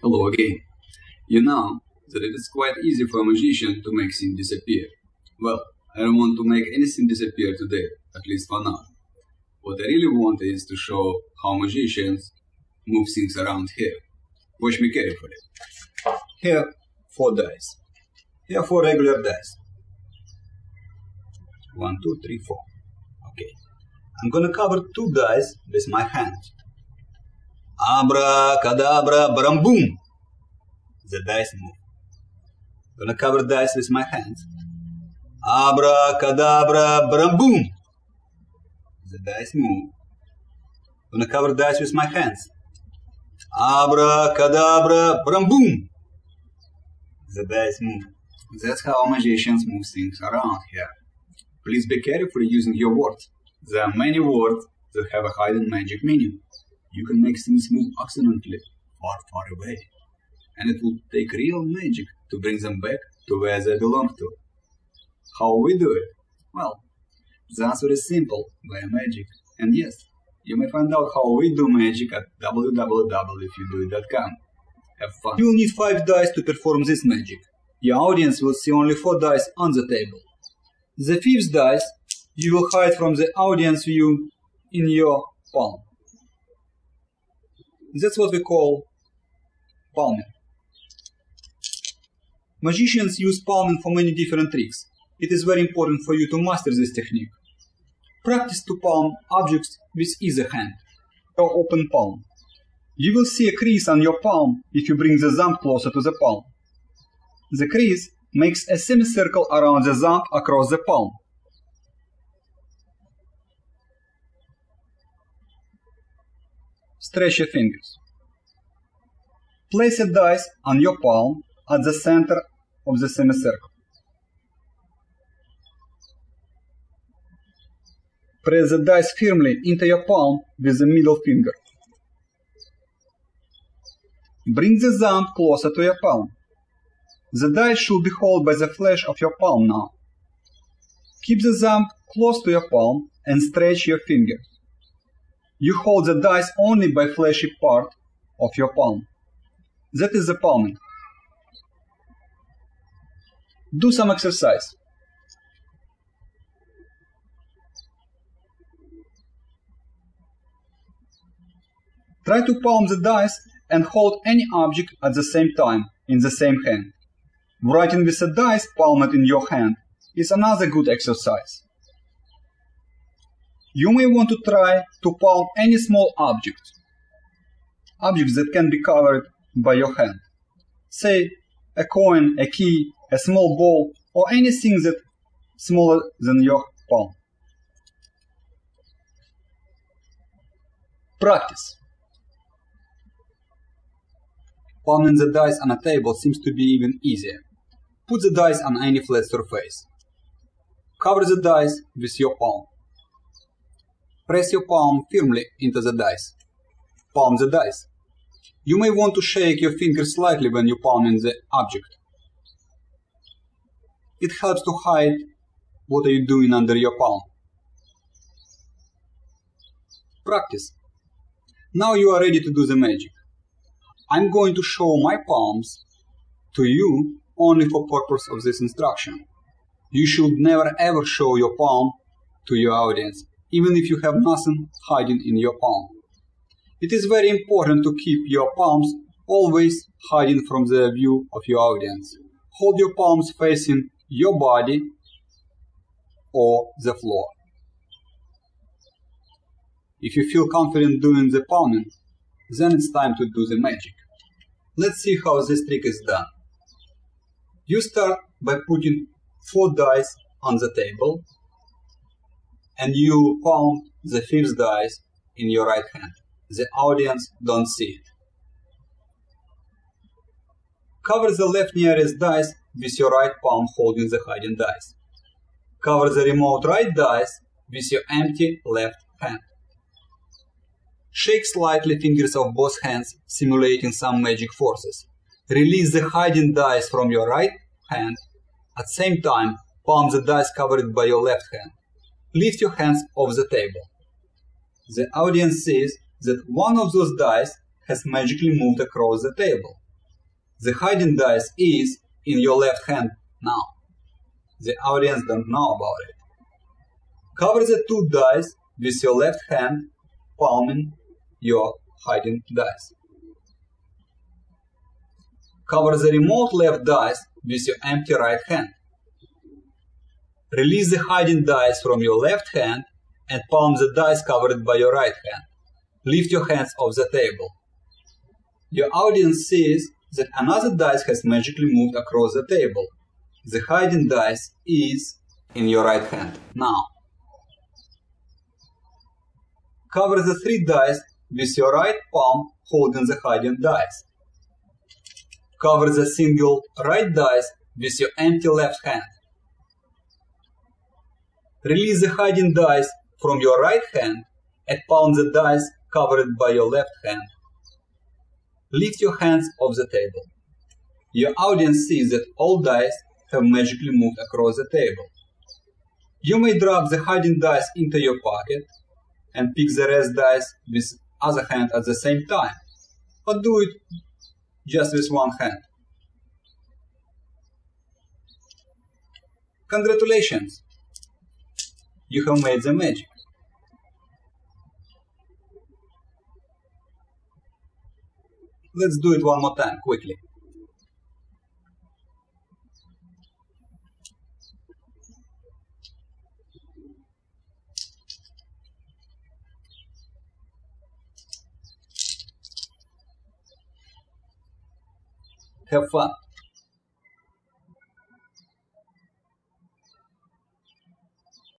Hello again. You know that it is quite easy for a magician to make things disappear. Well, I don't want to make anything disappear today, at least for now. What I really want is to show how magicians move things around here. Watch me carefully. Here, four dice. Here, four regular dice. One, two, three, four. Okay. I'm gonna cover two dice with my hand. Abracadabra, bram boom! The dice move. I'm Gonna cover dice with my hand. Abracadabra, bram boom! The dice move. I'm Gonna cover dice with my hands. Abracadabra, bram boom! The dice move. That's how magicians move things around here. Please be careful using your words. There are many words that have a hidden magic meaning. You can make things move accidentally, far, far away. And it will take real magic to bring them back to where they belong to. How we do it? Well, the answer is simple, via magic. And yes, you may find out how we do magic at www.ifyoudoit.com. Have fun. You will need 5 dice to perform this magic. Your audience will see only 4 dice on the table. The fifth dice you will hide from the audience view in your palm. That's what we call palming. Magicians use palming for many different tricks. It is very important for you to master this technique. Practice to palm objects with either hand, or open palm. You will see a crease on your palm if you bring the thumb closer to the palm. The crease makes a semicircle around the thumb across the palm. Stretch your fingers. Place a dice on your palm at the center of the semicircle. Press the dice firmly into your palm with the middle finger. Bring the thumb closer to your palm. The dice should be held by the flesh of your palm now. Keep the thumb close to your palm and stretch your fingers. You hold the dice only by fleshy part of your palm. That is the palming. Do some exercise. Try to palm the dice and hold any object at the same time in the same hand. Writing with a dice palmed in your hand is another good exercise. You may want to try to palm any small object, objects that can be covered by your hand. Say a coin, a key, a small ball, or anything that smaller than your palm. Practice. Palming the dice on a table seems to be even easier. Put the dice on any flat surface. Cover the dice with your palm. Press your palm firmly into the dice. Palm the dice. You may want to shake your fingers slightly when you palming the object. It helps to hide what are you doing under your palm. Practice. Now you are ready to do the magic. I'm going to show my palms to you only for purpose of this instruction. You should never ever show your palm to your audience, even if you have nothing hiding in your palm. It is very important to keep your palms always hiding from the view of your audience. Hold your palms facing your body or the floor. If you feel confident doing the palming, then it's time to do the magic. Let's see how this trick is done. You start by putting four dice on the table and you palm the fifth dice in your right hand. The audience don't see it. Cover the left nearest dice with your right palm holding the hiding dice. Cover the remote right dice with your empty left hand. Shake slightly fingers of both hands, simulating some magic forces. Release the hiding dice from your right hand. At the same time, palm the dice covered by your left hand. Lift your hands off the table. The audience sees that one of those dice has magically moved across the table. The hiding dice is in your left hand now. The audience don't know about it. Cover the two dice with your left hand, palming your hiding dice. Cover the remote left dice with your empty right hand. Release the hiding dice from your left hand and palm the dice covered by your right hand. Lift your hands off the table. Your audience sees that another dice has magically moved across the table. The hiding dice is in your right hand now. Cover the three dice with your right palm holding the hiding dice. Cover the single right dice with your empty left hand. Release the hiding dice from your right hand and palm the dice covered by your left hand. Lift your hands off the table. Your audience sees that all dice have magically moved across the table. You may drop the hiding dice into your pocket and pick the rest dice with other hand at the same time, or do it just with one hand. Congratulations! You have made the magic. Let's do it one more time, quickly. Have fun.